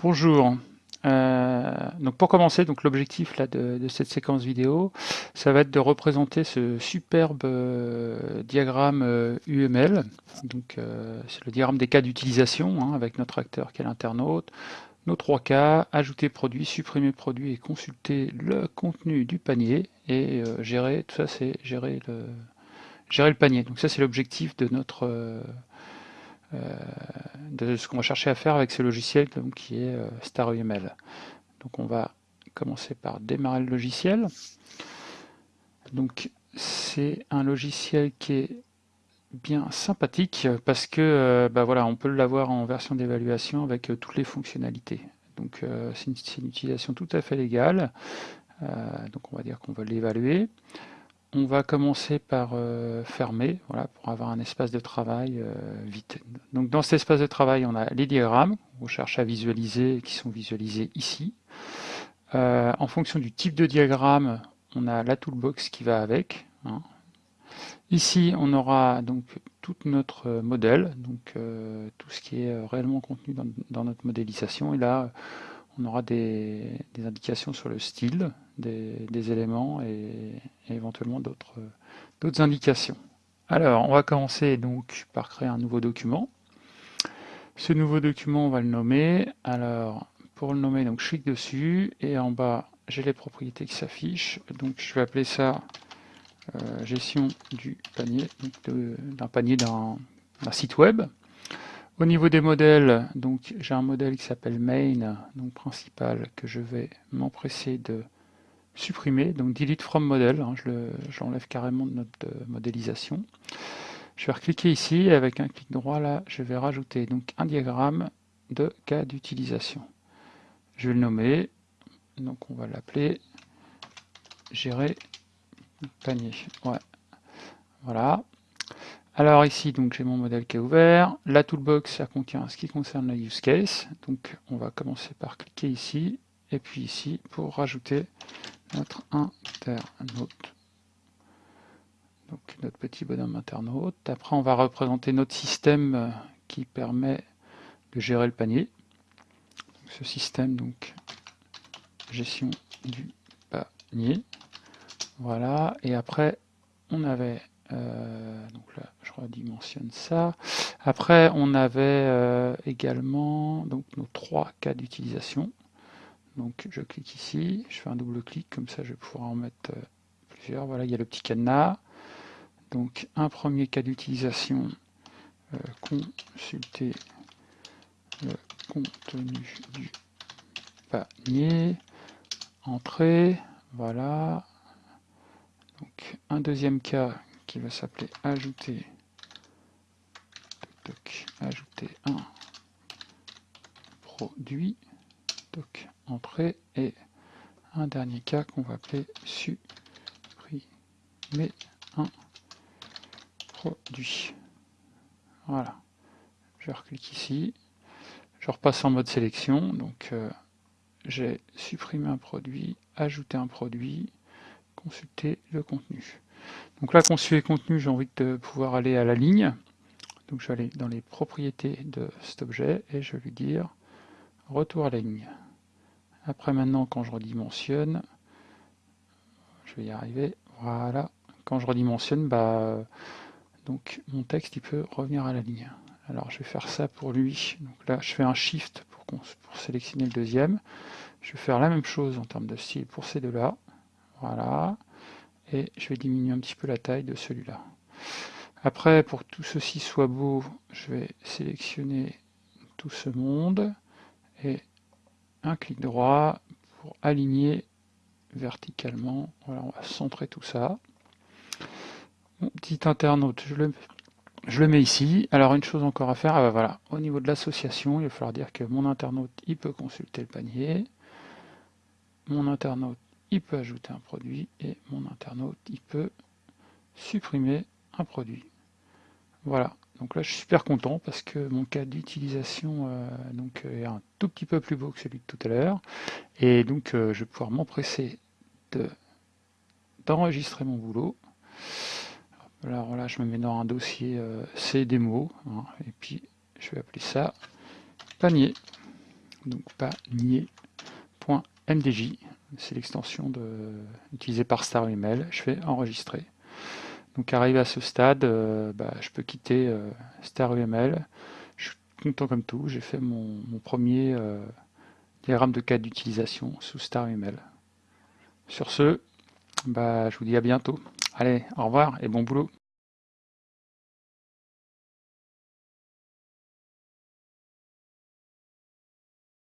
Bonjour. Euh, donc pour commencer, donc l'objectif de, cette séquence vidéo, ça va être de représenter ce superbe euh, diagramme euh, UML. Donc c'est le diagramme des cas d'utilisation hein, avec notre acteur qui est l'internaute, nos trois cas, ajouter produit, supprimer produit et consulter le contenu du panier et gérer tout ça, c'est gérer le gérer le panier. Donc ça c'est l'objectif de notre euh, de ce qu'on va chercher à faire avec ce logiciel donc, qui est euh, StarUML. Donc on va commencer par démarrer le logiciel. Donc c'est un logiciel qui est bien sympathique parce que euh, bah voilà, on peut l'avoir en version d'évaluation avec toutes les fonctionnalités. Donc c'est une, une, utilisation tout à fait légale. donc on va dire qu'on va l'évaluer. On va commencer par euh, fermer, voilà, pour avoir un espace de travail euh, vite. Donc dans cet espace de travail, on a les diagrammes, on cherche à visualiser, qui sont visualisés ici. Euh, en fonction du type de diagramme, on a la toolbox qui va avec. Hein. Ici, on aura donc tout notre modèle, donc tout ce qui est réellement contenu dans, notre modélisation. On aura des, indications sur le style des, éléments et, éventuellement d'autres indications. Alors, on va commencer donc par créer un nouveau document. Ce nouveau document, on va le nommer. Alors, pour le nommer, donc je clique dessus et en bas, j'ai les propriétés qui s'affichent. Donc, je vais appeler ça euh, gestion du panier, d'un panier d'un site web. Au niveau des modèles, donc j'ai un modèle qui s'appelle main, donc principal, que je vais m'empresser de supprimer. Donc delete from model, hein, je l'enlève carrément de notre euh, modélisation. Je vais recliquer ici et avec un clic droit là, je vais rajouter donc un diagramme de cas d'utilisation. Je vais le nommer, donc on va l'appeler gérer panier. Ouais. Voilà. Alors ici, donc j'ai mon modèle qui est ouvert. La toolbox, ça contient ce qui concerne le use case. Donc on va commencer par cliquer ici, et puis ici pour rajouter notre internaute. Donc notre petit bonhomme internaute. Après, on va représenter notre système qui permet de gérer le panier. ce système, donc, gestion du panier. Voilà. Et après, on avait euh, donc là, redimensionne ça. Après, on avait euh, également donc, nos trois cas d'utilisation. Donc je clique ici, je fais un double clic, comme ça je vais pouvoir en mettre euh, plusieurs. Voilà, il y a le petit cadenas. Donc un premier cas d'utilisation, consulter le contenu du panier, entrée, voilà. Donc un deuxième cas qui va s'appeler ajouter ajouter un produit. Donc entrée et un dernier cas qu'on va appeler supprimer un produit. Voilà. Je reclique ici. Je repasse en mode sélection. Donc euh, j'ai supprimé un produit ajouté un produit consulter le contenu. Donc là, conçu contenu, j'ai envie de pouvoir aller à la ligne. Donc je vais aller dans les propriétés de cet objet et je vais lui dire retour à la ligne. Après maintenant, quand je redimensionne, je vais y arriver, voilà. Quand je redimensionne, bah, donc mon texte il peut revenir à la ligne. Alors je vais faire ça pour lui. Donc là, je fais un shift pour, pour sélectionner le deuxième. Je vais faire la même chose en termes de style pour ces deux-là. Voilà et je vais diminuer un petit peu la taille de celui-là. Après, pour que tout ceci soit beau, je vais sélectionner tout ce monde et un clic droit pour aligner verticalement. Voilà, on va centrer tout ça. Mon petit internaute, je le, mets ici. Alors une chose encore à faire, ah bah voilà, au niveau de l'association, il va falloir dire que mon internaute, il peut consulter le panier. Mon internaute, il peut ajouter un produit et mon internaute, il peut supprimer un produit. Voilà, donc là je suis super content parce que mon cas d'utilisation euh, donc est un tout petit peu plus beau que celui de tout à l'heure et donc euh, je vais pouvoir m'empresser d'enregistrer mon boulot. Alors là je me mets dans un dossier euh, C hein, et puis je vais appeler ça panier. donc panier.mdj, c'est l'extension utilisée par StarUML. Je fais enregistrer. Donc arrivé à ce stade, euh, bah, je peux quitter euh, StarUML. Je suis content comme tout, j'ai fait mon, premier euh, diagramme de cas d'utilisation sous StarUML. Sur ce, bah, je vous dis à bientôt. Allez, au revoir et bon boulot.